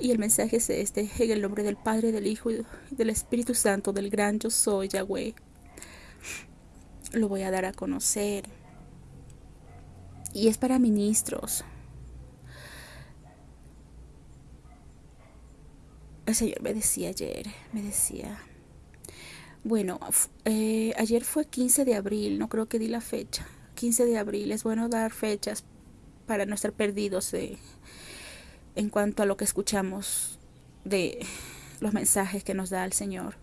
Y el mensaje es este, en el nombre del Padre, del Hijo y del Espíritu Santo, del gran yo soy Yahweh. Lo voy a dar a conocer. Y es para ministros. El Señor me decía ayer, me decía, bueno, eh, ayer fue 15 de abril, no creo que di la fecha. 15 de abril, es bueno dar fechas para no estar perdidos en cuanto a lo que escuchamos de los mensajes que nos da el Señor.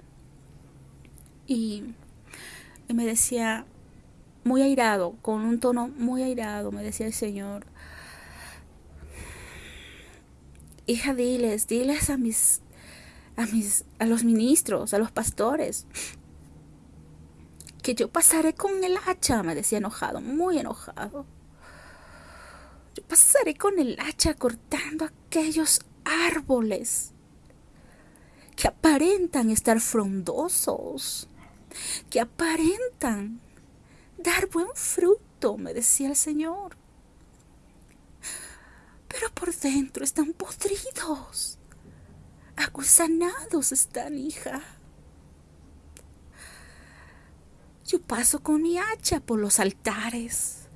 Y, me decía, muy airado, con un tono muy airado, me decía el Señor, hija, diles, diles a mis a, mis, a los ministros, a los pastores, que yo pasaré con el hacha, me decía enojado, muy enojado. Yo pasaré con el hacha cortando aquellos árboles que aparentan estar frondosos, que aparentan dar buen fruto, me decía el Señor. Pero por dentro están podridos Acusanados están, hija. Yo paso con mi hacha por los altares.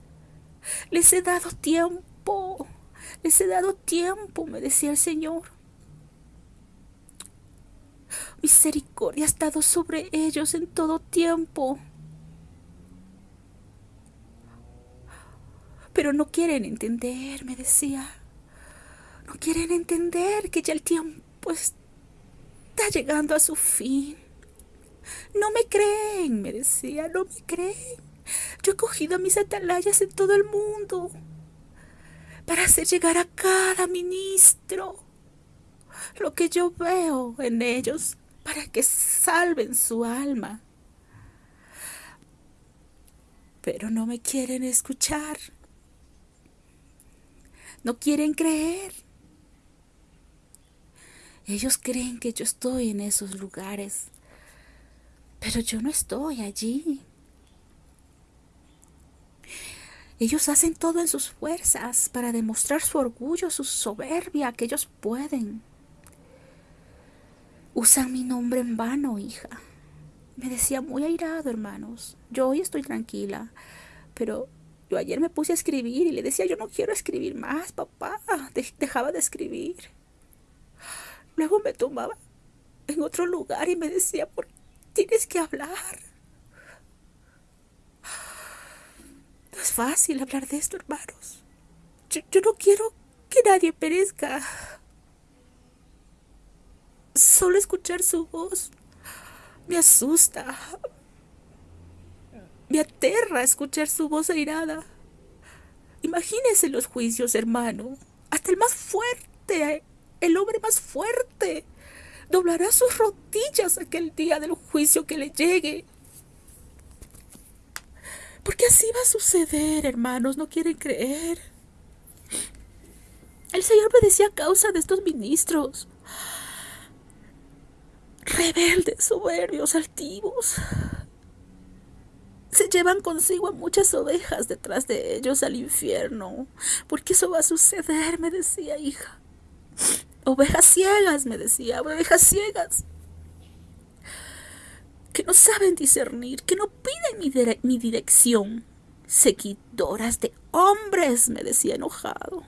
Les he dado tiempo, les he dado tiempo, me decía el Señor. Misericordia ha estado sobre ellos en todo tiempo. Pero no quieren entender, me decía. No quieren entender que ya el tiempo está llegando a su fin. No me creen, me decía, no me creen. Yo he cogido a mis atalayas en todo el mundo para hacer llegar a cada ministro lo que yo veo en ellos para que salven su alma. Pero no me quieren escuchar. No quieren creer. Ellos creen que yo estoy en esos lugares, pero yo no estoy allí. Ellos hacen todo en sus fuerzas para demostrar su orgullo, su soberbia, que ellos pueden. Usan mi nombre en vano, hija. Me decía muy airado, hermanos. Yo hoy estoy tranquila, pero yo ayer me puse a escribir y le decía, yo no quiero escribir más, papá. dejaba de escribir. Luego me tomaba en otro lugar y me decía, ¿por tienes que hablar? Es fácil hablar de esto, hermanos. Yo, yo no quiero que nadie perezca. Solo escuchar su voz me asusta. Me aterra escuchar su voz airada. Imagínese los juicios, hermano. Hasta el más fuerte el hombre más fuerte, doblará sus rodillas aquel día del juicio que le llegue. Porque así va a suceder, hermanos, no quieren creer. El Señor me decía a causa de estos ministros. Rebeldes, soberbios, altivos. Se llevan consigo a muchas ovejas detrás de ellos al infierno. Porque eso va a suceder, me decía hija. Ovejas ciegas, me decía, ovejas ciegas. Que no saben discernir, que no piden mi, dirección. Seguidoras de hombres, me decía enojado.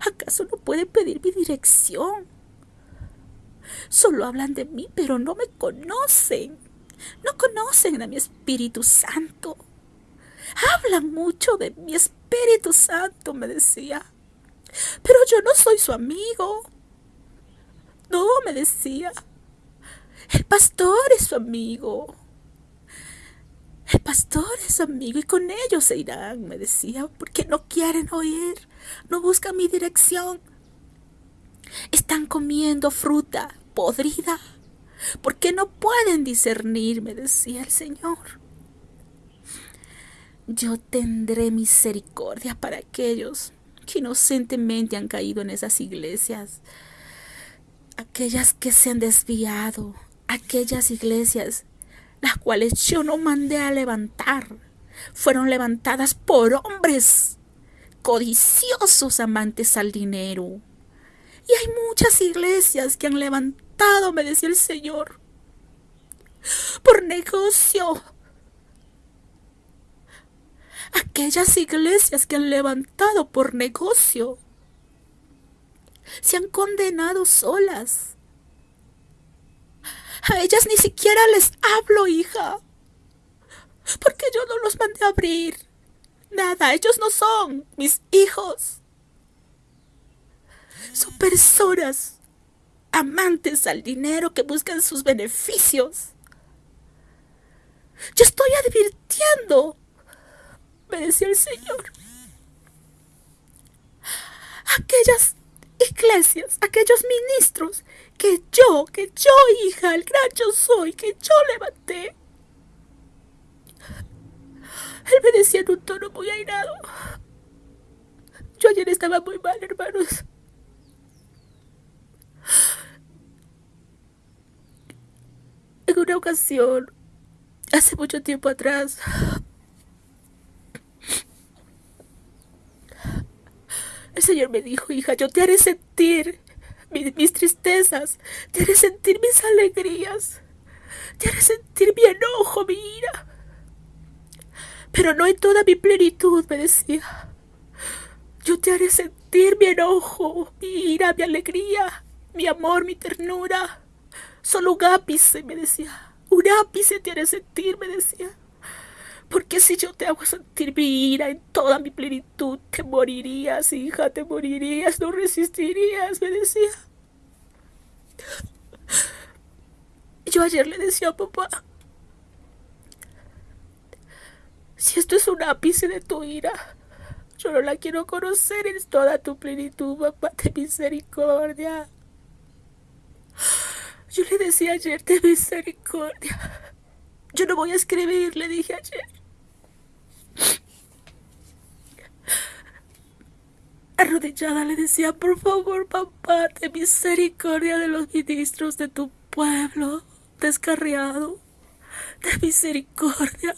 ¿Acaso no pueden pedir mi dirección? Solo hablan de mí, pero no me conocen. No conocen a mi Espíritu Santo. Hablan mucho de mi Espíritu Santo, me decía. Pero yo no soy su amigo. No, me decía. El pastor es su amigo. El pastor es su amigo y con ellos se irán, me decía, porque no quieren oír, no buscan mi dirección. Están comiendo fruta podrida, porque no pueden discernir, me decía el Señor. Yo tendré misericordia para aquellos que inocentemente han caído en esas iglesias, aquellas que se han desviado, aquellas iglesias las cuales yo no mandé a levantar, fueron levantadas por hombres codiciosos amantes al dinero. Y hay muchas iglesias que han levantado, me decía el Señor, por negocio. Aquellas iglesias que han levantado por negocio se han condenado solas. A ellas ni siquiera les hablo, hija, porque yo no los mandé a abrir. Nada, ellos no son mis hijos. Son personas amantes al dinero que buscan sus beneficios. Yo estoy advirtiendo, me decía el Señor. Aquellas iglesias, aquellos ministros que yo, que yo, hija, el gran yo soy, que yo levanté. Él me decía en un tono muy airado. Yo ayer estaba muy mal, hermanos. En una ocasión, hace mucho tiempo atrás, el Señor me dijo, hija, yo te haré sentir mis, tristezas, te haré sentir mis alegrías, te haré sentir mi enojo, mi ira. Pero no en toda mi plenitud, me decía. Yo te haré sentir mi enojo, mi ira, mi alegría, mi amor, mi ternura. Solo un ápice, me decía. Un ápice te haré sentir, me decía. Porque si yo te hago sentir mi ira en toda mi plenitud, te morirías, hija, te morirías, no resistirías, me decía. Yo ayer le decía a papá, si esto es un ápice de tu ira, yo no la quiero conocer en toda tu plenitud, papá, de misericordia. Yo le decía ayer de misericordia. Yo no voy a escribir, le dije ayer. Arrodillada le decía, por favor, papá, de misericordia de los ministros de tu pueblo descarriado. De misericordia.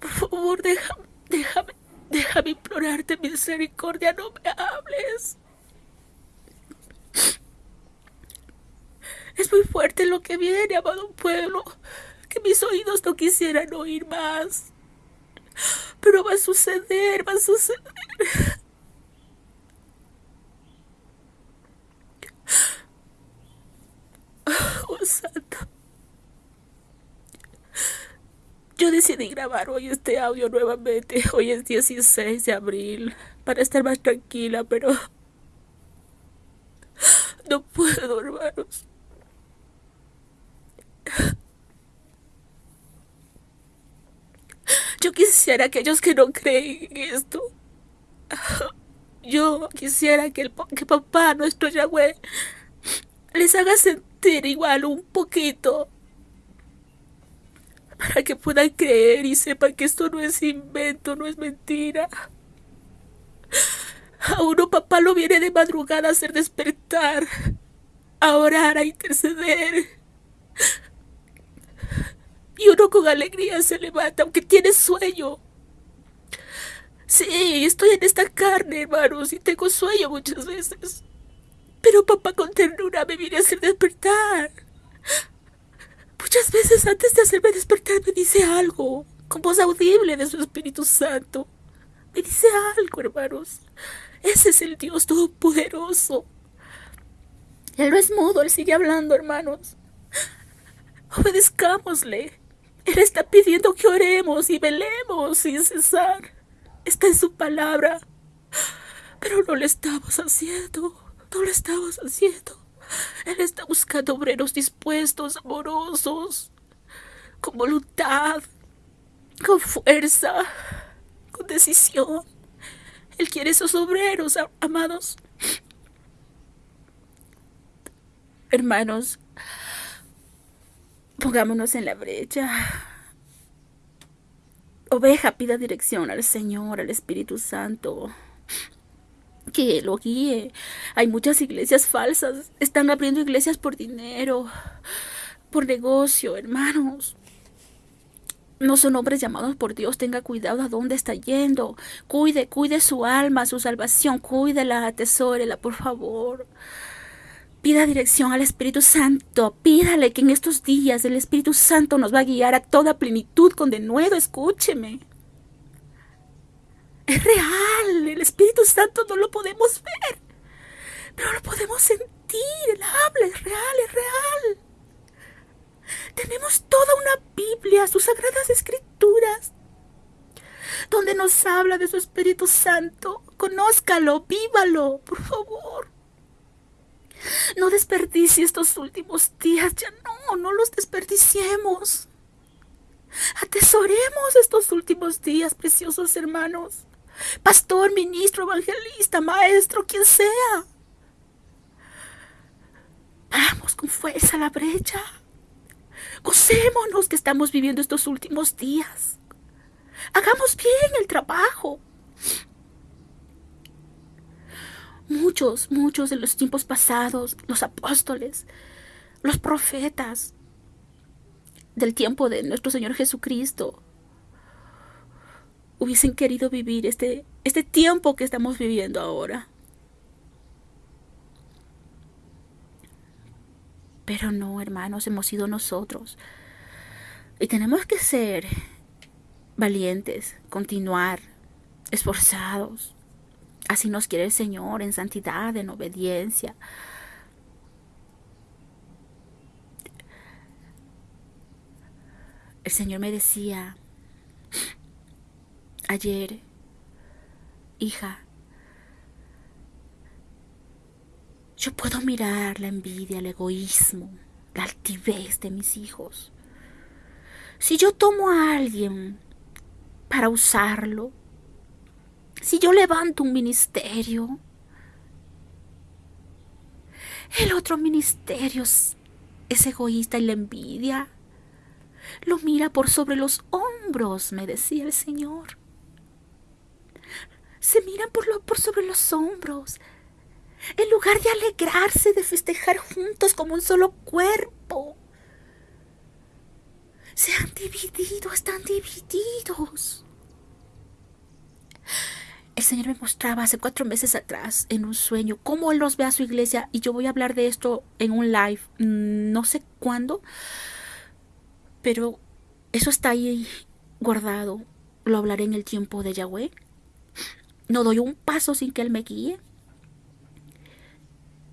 Por favor, déjame, déjame, déjame implorarte misericordia, no me hables. Es muy fuerte lo que viene, amado pueblo, que mis oídos no quisieran oír más. Pero va a suceder, va a suceder. Oh, santo. Yo decidí grabar hoy este audio nuevamente. Hoy es 16 de abril. Para estar más tranquila, pero... No puedo, hermanos. Yo quisiera que aquellos que no creen en esto, yo quisiera que, el, que papá, nuestro Yahweh, les haga sentir igual un poquito para que puedan creer y sepan que esto no es invento, no es mentira. A uno papá lo viene de madrugada a hacer despertar, a orar, a interceder. Y uno con alegría se levanta, aunque tiene sueño. Sí, estoy en esta carne, hermanos, y tengo sueño muchas veces. Pero papá con ternura me viene a hacer despertar. Muchas veces antes de hacerme despertar me dice algo, con voz audible de su Espíritu Santo. Me dice algo, hermanos. Ese es el Dios Todopoderoso. Él no es mudo, Él sigue hablando, hermanos. Obedezcámosle. Él está pidiendo que oremos y velemos sin cesar. Está en su palabra. Pero no lo estamos haciendo. No lo estamos haciendo. Él está buscando obreros dispuestos, amorosos, con voluntad, con fuerza, con decisión. Él quiere esos obreros, amados. Hermanos, pongámonos en la brecha. Oveja pida dirección al Señor, al Espíritu Santo que lo guíe. Hay muchas iglesias falsas. Están abriendo iglesias por dinero, por negocio, hermanos. no son hombres llamados por Dios. Tenga cuidado a dónde está yendo. Cuide, cuide su alma, su salvación. Cuídela, atesórela, por favor. Pida dirección al Espíritu Santo. Pídale que en estos días el Espíritu Santo nos va a guiar a toda plenitud con denuedo. Escúcheme. Es real. El Espíritu Santo no lo podemos ver. Pero lo podemos sentir. Él habla. Es real, es real. Tenemos toda una Biblia, sus sagradas escrituras, donde nos habla de su Espíritu Santo. Conózcalo, vívalo, por favor. No desperdicie estos últimos días, ya no, no los desperdiciemos. Atesoremos estos últimos días, preciosos hermanos. Pastor, ministro, evangelista, maestro, quien sea. Vamos con fuerza a la brecha. Gocémonos que estamos viviendo estos últimos días. Hagamos bien el trabajo. Muchos, muchos de los tiempos pasados, los apóstoles, los profetas del tiempo de nuestro Señor Jesucristo, hubiesen querido vivir este, este tiempo que estamos viviendo ahora. Pero no, hermanos, hemos sido nosotros. Y tenemos que ser valientes, continuar, esforzados. Así nos quiere el Señor en santidad, en obediencia. El Señor me decía ayer, hija, Yo puedo mirar la envidia, el egoísmo, la altivez de mis hijos. Si yo tomo a alguien para usarlo, si yo levanto un ministerio, el otro ministerio es, egoísta y la envidia. Lo mira por sobre los hombros, me decía el Señor. Se miran por, lo, por sobre los hombros en lugar de alegrarse, de festejar juntos como un solo cuerpo. Se han dividido, están divididos. El Señor me mostraba hace cuatro meses atrás en un sueño cómo Él los ve a su iglesia y yo voy a hablar de esto en un live, mm, no sé cuándo, pero eso está ahí guardado. Lo hablaré en el tiempo de Yahweh. No doy un paso sin que Él me guíe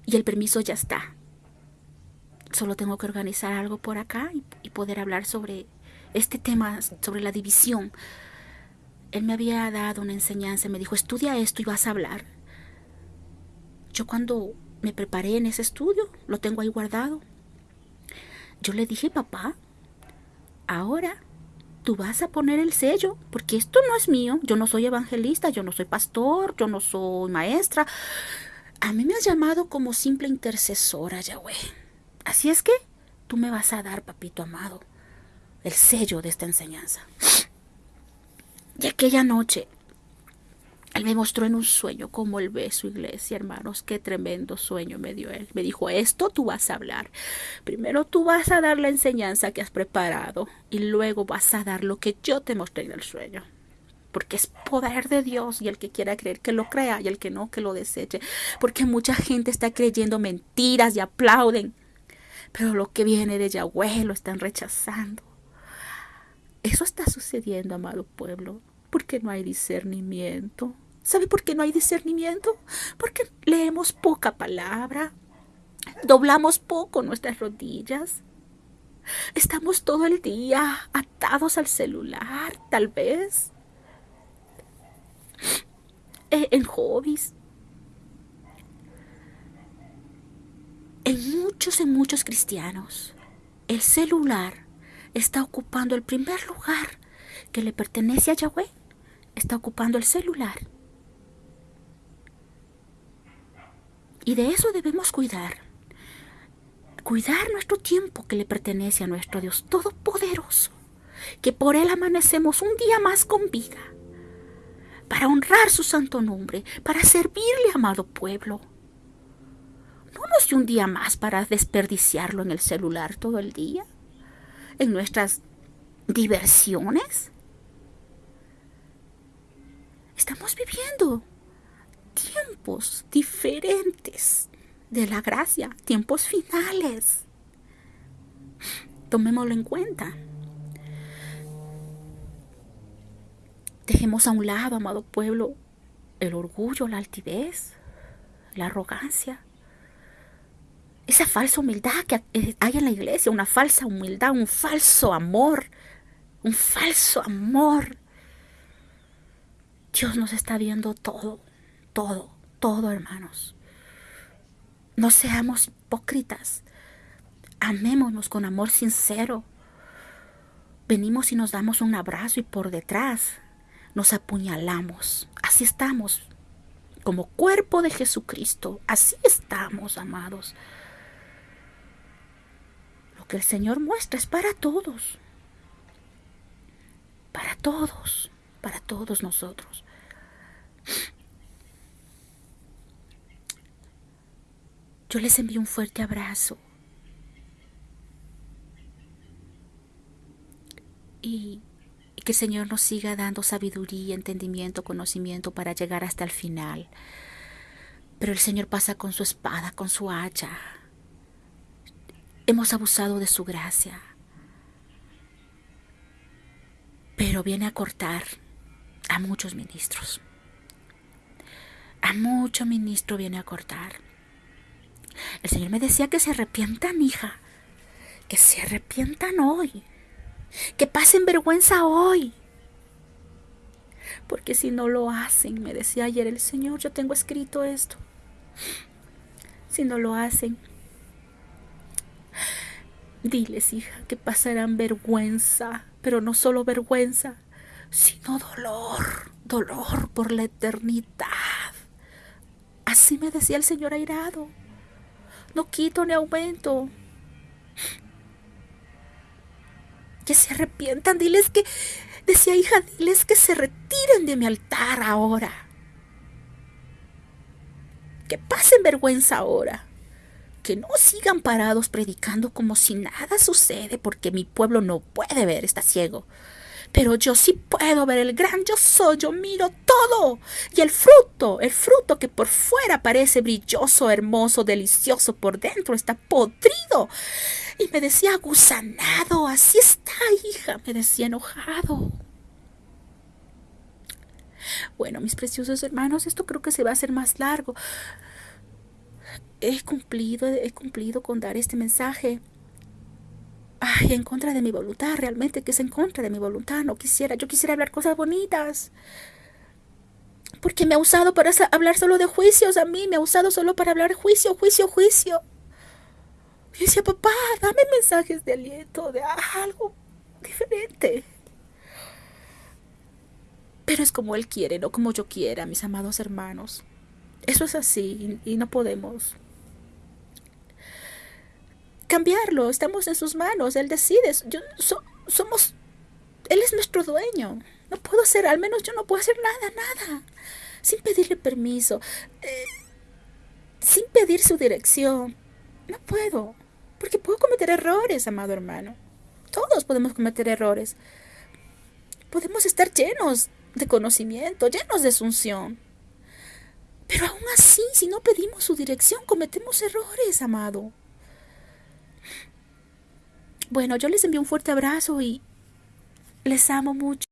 y el permiso ya está. Solo tengo que organizar algo por acá y, poder hablar sobre este tema, sobre la división. Él me había dado una enseñanza, me dijo, estudia esto y vas a hablar. Yo cuando me preparé en ese estudio, lo tengo ahí guardado. Yo le dije, papá, ahora tú vas a poner el sello, porque esto no es mío, yo no soy evangelista, yo no soy pastor, yo no soy maestra, a mí me has llamado como simple intercesora, Yahweh. Así es que tú me vas a dar, papito amado, el sello de esta enseñanza. Y aquella noche, él me mostró en un sueño cómo él ve su iglesia, hermanos. Qué tremendo sueño me dio él. Me dijo, esto tú vas a hablar. Primero tú vas a dar la enseñanza que has preparado y luego vas a dar lo que yo te mostré en el sueño porque es poder de Dios y el que quiera creer que lo crea y el que no que lo deseche, porque mucha gente está creyendo mentiras y aplauden, pero lo que viene de Yahweh lo están rechazando. Eso está sucediendo, amado pueblo, porque no hay discernimiento. ¿Sabe por qué no hay discernimiento? Porque leemos poca palabra, doblamos poco nuestras rodillas, estamos todo el día atados al celular, tal vez eh, en hobbies. En muchos, en muchos cristianos, el celular está ocupando el primer lugar que le pertenece a Yahweh. Está ocupando el celular. Y de eso debemos cuidar. Cuidar nuestro tiempo que le pertenece a nuestro Dios Todopoderoso. Que por Él amanecemos un día más con vida para honrar su santo nombre, para servirle, amado pueblo. No nos dio un día más para desperdiciarlo en el celular todo el día, en nuestras diversiones. Estamos viviendo tiempos diferentes de la gracia, tiempos finales. Tomémoslo en cuenta. Dejemos a un lado, amado pueblo, el orgullo, la altivez, la arrogancia, esa falsa humildad que hay en la iglesia, una falsa humildad, un falso amor, un falso amor. Dios nos está viendo todo, todo, todo, hermanos. No seamos hipócritas. Amémonos con amor sincero. Venimos y nos damos un abrazo y por detrás nos apuñalamos. Así estamos. Como cuerpo de Jesucristo. Así estamos, amados. Lo que el Señor muestra es para todos. Para todos. Para todos nosotros. Yo les envío un fuerte abrazo. Y que el Señor nos siga dando sabiduría, entendimiento, conocimiento para llegar hasta el final. Pero el Señor pasa con su espada, con su hacha. Hemos abusado de su gracia. Pero viene a cortar a muchos ministros. A mucho ministro viene a cortar. El Señor me decía que se arrepientan, hija. Que se arrepientan hoy que pasen vergüenza hoy. Porque si no lo hacen, me decía ayer el Señor, yo tengo escrito esto. Si no lo hacen, diles, hija, que pasarán vergüenza, pero no solo vergüenza, sino dolor, dolor por la eternidad. Así me decía el Señor airado. No quito ni aumento, que se arrepientan, diles que, decía hija, diles que se retiren de mi altar ahora. Que pasen vergüenza ahora. Que no sigan parados predicando como si nada sucede porque mi pueblo no puede ver, está ciego pero yo sí puedo ver el gran yo soy, yo miro todo. Y el fruto, el fruto que por fuera parece brilloso, hermoso, delicioso, por dentro está podrido. Y me decía gusanado, así está, hija, me decía enojado. Bueno, mis preciosos hermanos, esto creo que se va a hacer más largo. He cumplido, he cumplido con dar este mensaje en contra de mi voluntad, realmente que es en contra de mi voluntad, no quisiera, yo quisiera hablar cosas bonitas. Porque me ha usado para hablar solo de juicios a mí, me ha usado solo para hablar juicio, juicio, juicio. Y decía, papá, dame mensajes de aliento, de algo diferente. Pero es como Él quiere, no como yo quiera, mis amados hermanos. Eso es así y no podemos cambiarlo, estamos en sus manos, Él decide, yo, somos, Él es nuestro dueño, no puedo hacer, al menos yo no puedo hacer nada, nada, sin pedirle permiso, eh, sin pedir su dirección, no puedo, porque puedo cometer errores, amado hermano, todos podemos cometer errores, podemos estar llenos de conocimiento, llenos de asunción. Pero aún así, si no pedimos su dirección, cometemos errores, amado. Bueno, yo les envío un fuerte abrazo y les amo mucho.